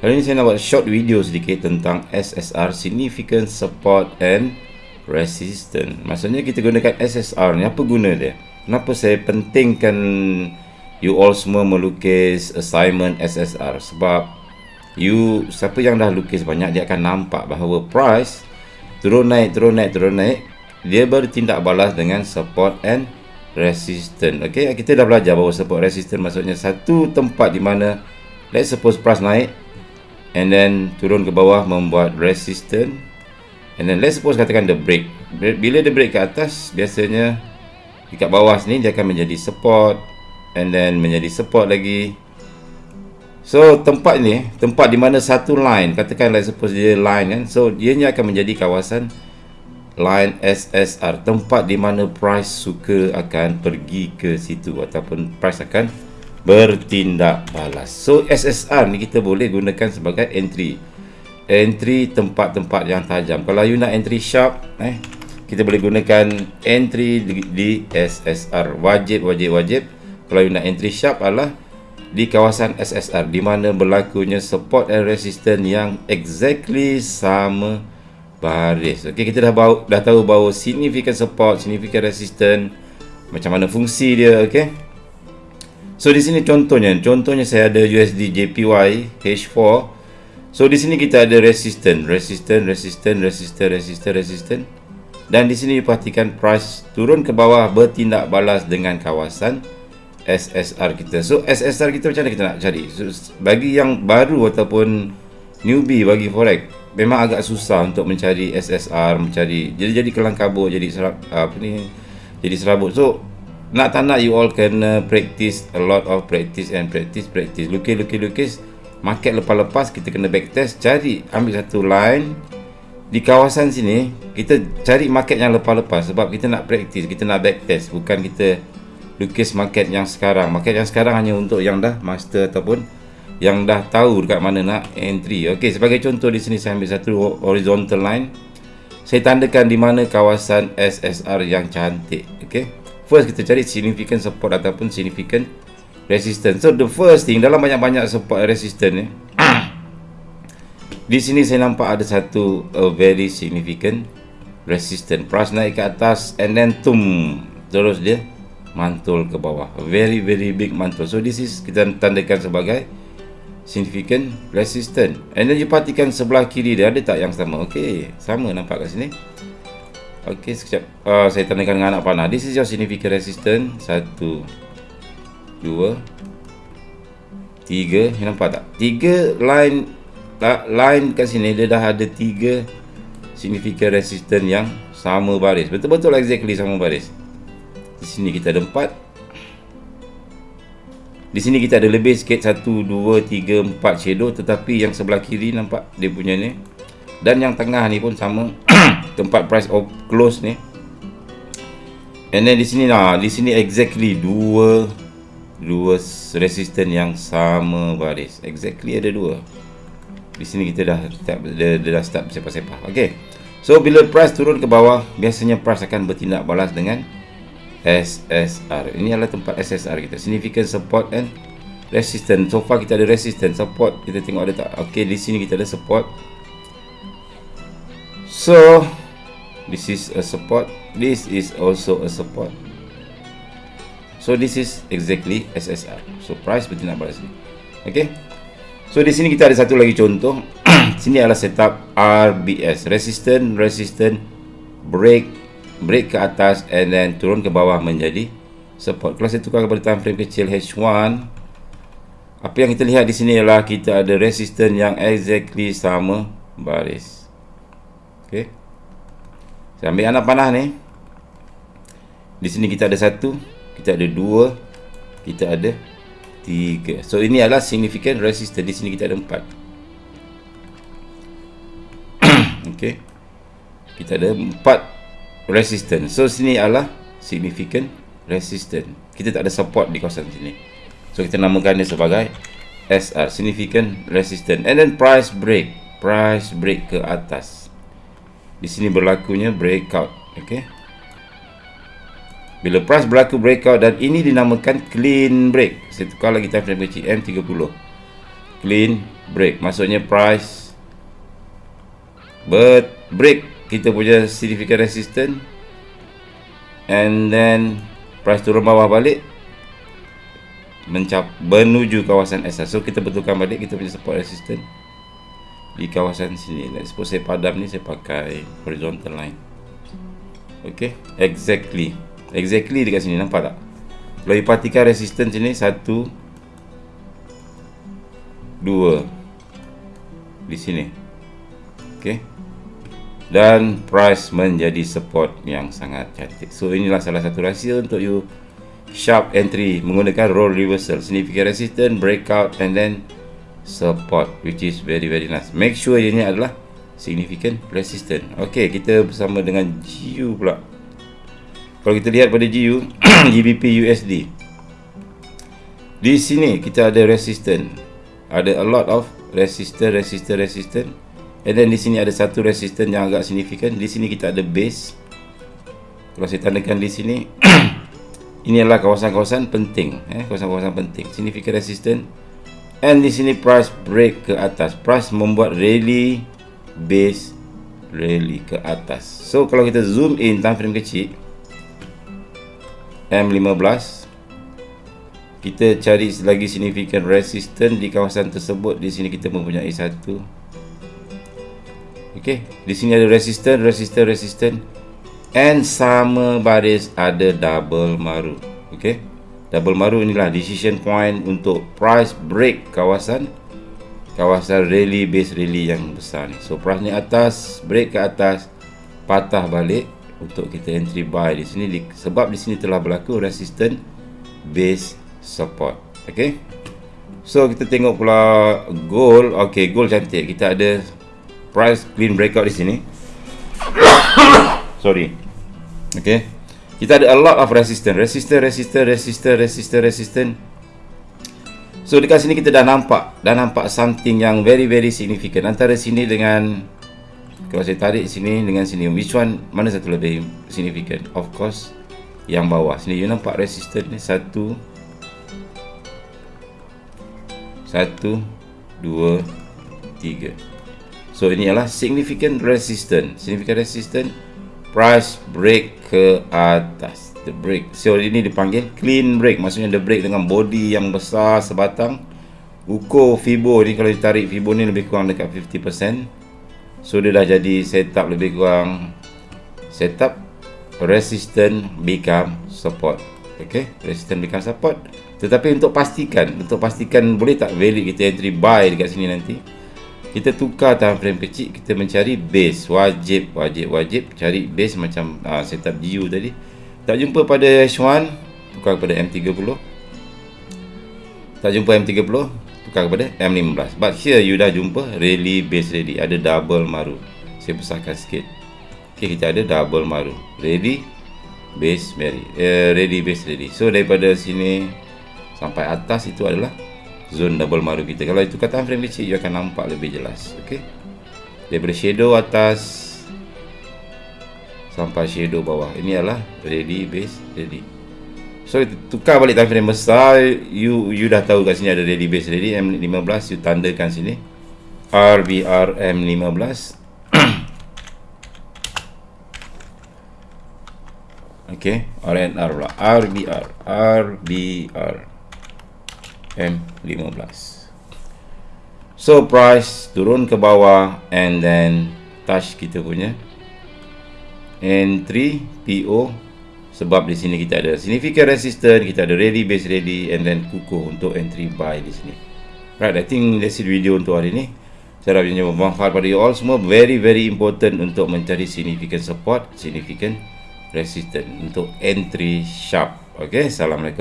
Hari ini saya nak buat short video sedikit tentang SSR Significant Support and Resistance Maksudnya kita gunakan SSR ni, apa guna dia? Kenapa saya pentingkan you all semua melukis assignment SSR? Sebab you, siapa yang dah lukis banyak, dia akan nampak bahawa price turun naik, turun naik, turun naik Dia bertindak balas dengan support and resistance Okay, kita dah belajar bahawa support resistance maksudnya satu tempat di mana Let's suppose price naik and then turun ke bawah membuat resistance. And then let's suppose katakan the break bila dia break ke atas biasanya dekat bawah sini dia akan menjadi support and then menjadi support lagi. So tempat ni tempat di mana satu line katakan let's suppose dia line kan so dia ni akan menjadi kawasan line SSR tempat di mana price suka akan pergi ke situ ataupun price akan bertindak balas. So SSR ni kita boleh gunakan sebagai entry. Entry tempat-tempat yang tajam. Kalau you nak entry sharp, eh kita boleh gunakan entry di, SSR. Wajib wajib wajib. Kalau you nak entry sharp adalah di kawasan SSR di mana berlakunya support and resistance yang exactly sama baris. Okey, kita dah bau, dah tahu bahawa significant support, significant resistance macam mana fungsi dia, okey. So di sini contohnya, contohnya saya ada USD JPY H4. So di sini kita ada resistance, resistance, resistance, resistance, resistance, resistance. Dan di sini perhatikan price turun ke bawah bertindak balas dengan kawasan SSR kita. So SSR kita macam mana kita nak cari? So, bagi yang baru ataupun newbie bagi forex, memang agak susah untuk mencari SSR, mencari jadi jadi kelang kabut, jadi serap, apa ni? Jadi serabut. So nak tak nak you all kena practice a lot of practice and practice practice. Lukis lukis lukis. Market lepas-lepas kita kena backtest cari ambil satu line. Di kawasan sini kita cari market yang lepas-lepas sebab kita nak practice kita nak backtest bukan kita lukis market yang sekarang. Market yang sekarang hanya untuk yang dah master ataupun yang dah tahu dekat mana nak entry. Ok sebagai contoh di sini saya ambil satu horizontal line. Saya tandakan di mana kawasan SSR yang cantik ok first kita cari significant support ataupun significant resistance. So the first thing dalam banyak-banyak support resistance ni di sini saya nampak ada satu a very significant resistance. Price naik ke atas and then tum terus dia mantul ke bawah. Very very big mantul. So this is kita tandakan sebagai significant resistance. And then you perhatikan sebelah kiri dia ada tak yang sama? Okey, sama nampak kat sini. Okey, sekejap. Uh, saya tandakan dengan anak panah. This is your significant resistance. Satu. Dua. Tiga. You nampak tak? Tiga line line kat sini dia dah ada tiga significant resistance yang sama baris. Betul-betul exactly sama baris. Di sini kita ada empat. Di sini kita ada lebih sikit. Satu, dua, tiga, empat shadow. Tetapi yang sebelah kiri nampak dia punya ni. Dan yang tengah ni pun sama. tempat price of close ni. And then di sini lah di sini exactly dua dua resistance yang sama baris. Exactly ada dua. Di sini kita dah start dia, dia dah start sepah-sepah okey so bila price turun ke bawah biasanya price akan bertindak balas dengan SSR ini adalah tempat SSR kita. Significant support and resistance. So far kita ada resistance support. Kita tengok ada tak. Okey di sini kita ada support. So this is a support. This is also a support. So this is exactly SSR so price bertindak balas ni okay? So di sini kita ada satu lagi contoh. Sini adalah setup RBS resistant resistant break break ke atas and then turun ke bawah menjadi support. Kalau saya tukar kepada time frame kecil H1 apa yang kita lihat di sini adalah kita ada resistance yang exactly sama baris. Okay saya ambil anak panah ni. Di sini kita ada satu, kita ada dua, kita ada tiga. So ini adalah significant resistance. Di sini kita ada empat. okay. Kita ada empat resistance. So sini adalah significant resistance. Kita tak ada support di kawasan sini. So kita namakan dia sebagai SR, significant resistance. And then price break, price break ke atas di sini berlakunya breakout okey bila price berlaku breakout dan ini dinamakan clean break. Saya tukar lagi time frame kecil M30 clean break. Maksudnya price but break. Kita punya significant resistance. And then price turun bawah balik mencap menuju kawasan SR so kita betulkan balik kita punya support resistance di kawasan sini. Let's suppose saya padam ni saya pakai horizontal line. Ok? Exactly. Exactly dekat sini nampak tak? Kalau you perhatikan resistance sini satu dua di sini. Ok? Dan price menjadi support yang sangat cantik. So inilah salah satu rahsia untuk you. Sharp entry menggunakan role reversal. Significant resistance breakout and then support which is very very nice. Make sure ini adalah significant resistance ok kita bersama dengan GU pula. Kalau kita lihat pada GU GBP USD di sini kita ada resistance ada a lot of resistance resistance resistance and then di sini ada satu resistance yang agak significant. Di sini kita ada base. Kalau saya tandakan di sini ini adalah kawasan-kawasan penting eh kawasan-kawasan penting. Significant resistance and di sini price break ke atas. Price membuat rally base rally ke atas. So kalau kita zoom in time frame kecil M15 kita cari lagi significant resistance di kawasan tersebut. Di sini kita mempunyai satu. Okey di sini ada resistance resistance resistance. And sama baris ada double maru okey double maru inilah decision point untuk price break kawasan kawasan rally base rally yang besar ni. So price ni atas break ke atas patah balik untuk kita entry buy di sini. Sebab di sini telah berlaku resistance base support. Okey? So kita tengok pula gold okey gold cantik. Kita ada price clean breakout di sini. Sorry. Okay kita ada a lot of resistance. Resistance resistance resistance resistance resistance. So dekat sini kita dah nampak dah nampak something yang very very significant. Antara sini dengan kalau saya tarik sini dengan sini. Which one mana satu lebih significant? Of course yang bawah. Sini you nampak resistance ni. Satu satu dua tiga. So ini adalah significant resistance. Significant resistance price break ke atas. The break. So ini dipanggil clean break. Maksudnya the break dengan body yang besar sebatang. Ukur Fibo ni kalau ditarik Fibo ni lebih kurang dekat 50%. So dia dah jadi setup lebih kurang setup resistance become support. Okay, resistance become support. Tetapi untuk pastikan, untuk pastikan boleh tak valid kita entry buy dekat sini nanti kita tukar time frame kecil kita mencari base. Wajib wajib wajib cari base macam uh, setup GU tadi. Tak jumpa pada H1 tukar kepada M30 tak jumpa M30 tukar kepada M15 but here you dah jumpa rally base ready. Ada double maru. Saya besarkan sikit. Ok kita ada double maru. Ready base ready uh, ready base ready. So daripada sini sampai atas itu adalah zone double maru kita. Kalau itu kata frame kecil you akan nampak lebih jelas ok daripada shadow atas sampai shadow bawah. Ini adalah ready base ready. So tukar balik time frame besar. You you dah tahu kat sini ada ready base ready. M15 you tandakan sini. RBR M15 ok RNR pula. RBR RBR M15 so price turun ke bawah and then touch kita punya entry PO sebab di sini kita ada significant resistance kita ada ready base ready and then kukuh untuk entry buy di sini. Right I think that's it video untuk hari ini saya harap ini bermanfaat pada you all semua. Very very important untuk mencari significant support significant resistance untuk entry sharp. Ok Assalamualaikum